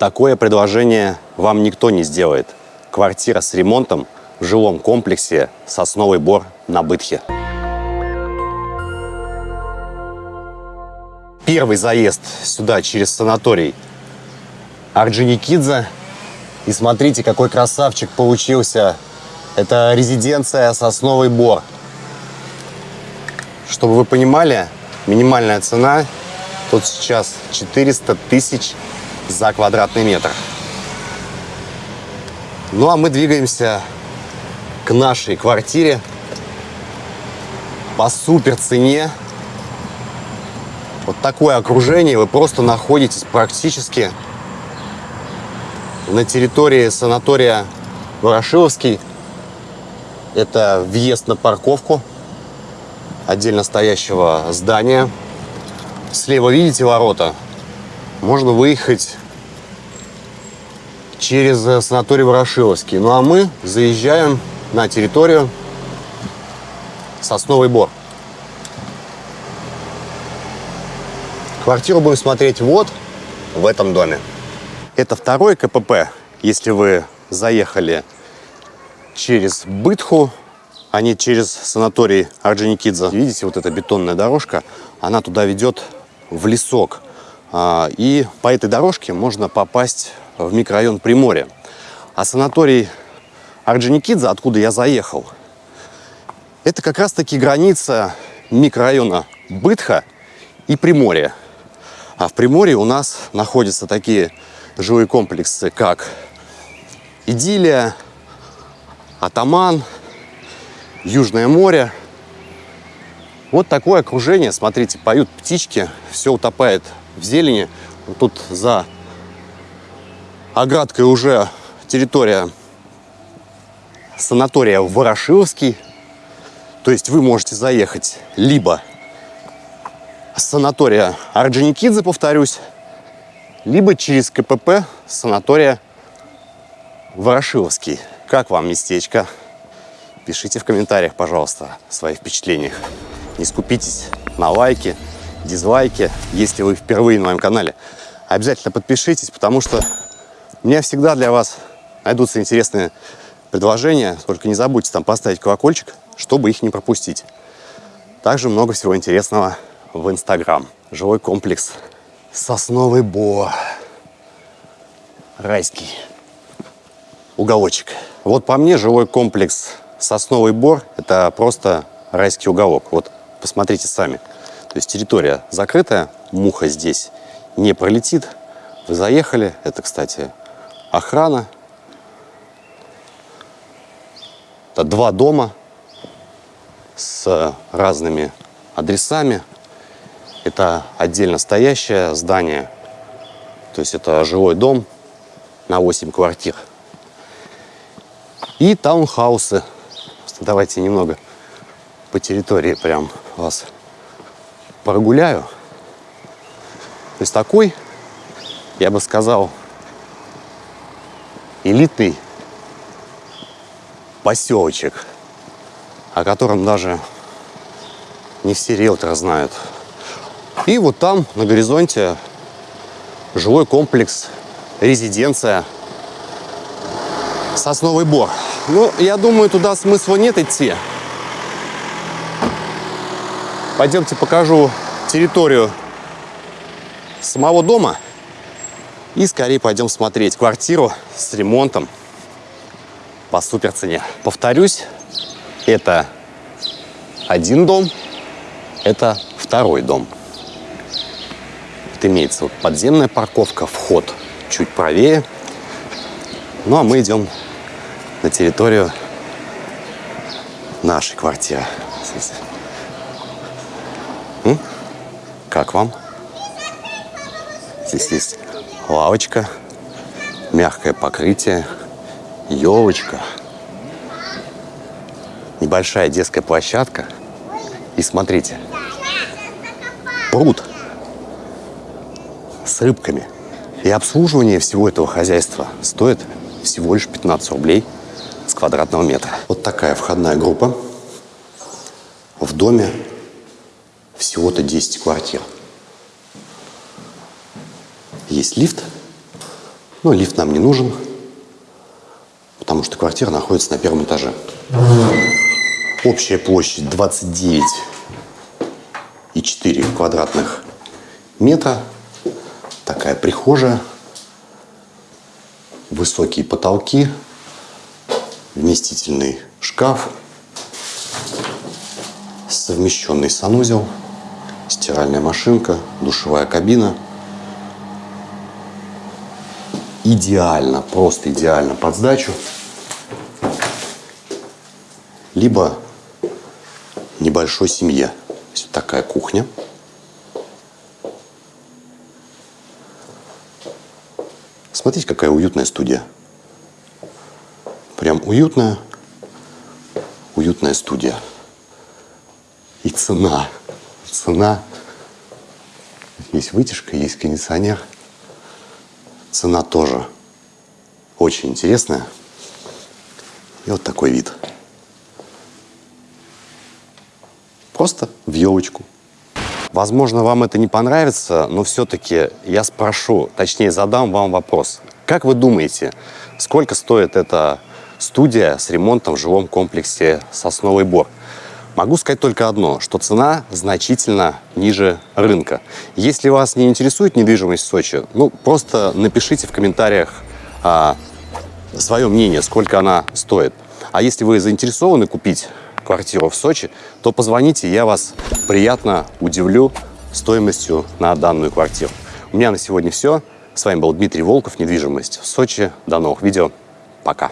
Такое предложение вам никто не сделает. Квартира с ремонтом в жилом комплексе «Сосновый бор» на Бытхе. Первый заезд сюда через санаторий Орджоникидзе. И смотрите, какой красавчик получился. Это резиденция «Сосновый бор». Чтобы вы понимали, минимальная цена тут сейчас 400 тысяч за квадратный метр. Ну а мы двигаемся к нашей квартире по супер цене. Вот такое окружение вы просто находитесь практически на территории санатория Ворошиловский. Это въезд на парковку отдельно стоящего здания. Слева видите ворота? Можно выехать через э, санаторий Ворошиловский. Ну а мы заезжаем на территорию Сосновый Бор. Квартиру будем смотреть вот в этом доме. Это второй КПП, если вы заехали через Бытху, а не через санаторий Орджоникидзе. Видите, вот эта бетонная дорожка, она туда ведет в лесок. А, и по этой дорожке можно попасть в микрорайон Приморья. А санаторий Орджоникидзе, откуда я заехал, это как раз-таки граница микрорайона Бытха и Приморья. А в Приморье у нас находятся такие жилые комплексы, как Идиллия, Атаман, Южное море. Вот такое окружение. Смотрите, поют птички, все утопает в зелени. Тут за оградкой уже территория санатория Ворошиловский. То есть вы можете заехать либо с санатория Орджоникидзе, повторюсь, либо через КПП санатория Ворошиловский. Как вам местечко? Пишите в комментариях, пожалуйста, свои впечатления. Не скупитесь на лайки, дизлайки, если вы впервые на моем канале. Обязательно подпишитесь, потому что у меня всегда для вас найдутся интересные предложения. Только не забудьте там поставить колокольчик, чтобы их не пропустить. Также много всего интересного в Инстаграм. Жилой комплекс Сосновый Бо. Райский уголочек. Вот по мне жилой комплекс Сосновый Бор – это просто райский уголок. Вот посмотрите сами. То есть территория закрытая, муха здесь не пролетит. Вы заехали, это, кстати, охрана. Это два дома с разными адресами. Это отдельно стоящее здание, то есть это жилой дом на 8 квартир. И таунхаусы. Давайте немного по территории прям вас прогуляю. То есть такой, я бы сказал, элитный поселочек, о котором даже не все риэлторы знают. И вот там, на горизонте, жилой комплекс, резиденция Сосновый Бор. Ну, я думаю, туда смысла нет идти. Пойдемте покажу территорию самого дома. И скорее пойдем смотреть квартиру с ремонтом по супер цене. Повторюсь, это один дом, это второй дом. Вот имеется вот подземная парковка, вход чуть правее. Ну а мы идем на территорию нашей квартиры. Как вам? Здесь есть лавочка, мягкое покрытие, елочка, небольшая детская площадка. И смотрите, пруд с рыбками. И обслуживание всего этого хозяйства стоит всего лишь 15 рублей с квадратного метра. Вот такая входная группа. В доме всего-то 10 квартир. Есть лифт, Но лифт нам не нужен, потому что квартира находится на первом этаже. Общая площадь 29,4 квадратных метра. Такая прихожая. Высокие потолки. Вместительный шкаф. Совмещенный санузел. Стиральная машинка. Душевая кабина. Идеально, просто идеально под сдачу. Либо небольшой семье. То есть вот такая кухня. Смотрите, какая уютная студия. Прям уютная, уютная студия. И цена. Цена. Есть вытяжка, есть кондиционер. Цена тоже очень интересная. И вот такой вид. Просто в елочку. Возможно, вам это не понравится, но все-таки я спрошу, точнее задам вам вопрос. Как вы думаете, сколько стоит эта студия с ремонтом в жилом комплексе «Сосновый Бор»? Могу сказать только одно, что цена значительно ниже рынка. Если вас не интересует недвижимость в Сочи, ну просто напишите в комментариях а, свое мнение, сколько она стоит. А если вы заинтересованы купить квартиру в Сочи, то позвоните, я вас приятно удивлю стоимостью на данную квартиру. У меня на сегодня все. С вами был Дмитрий Волков, недвижимость в Сочи. До новых видео. Пока.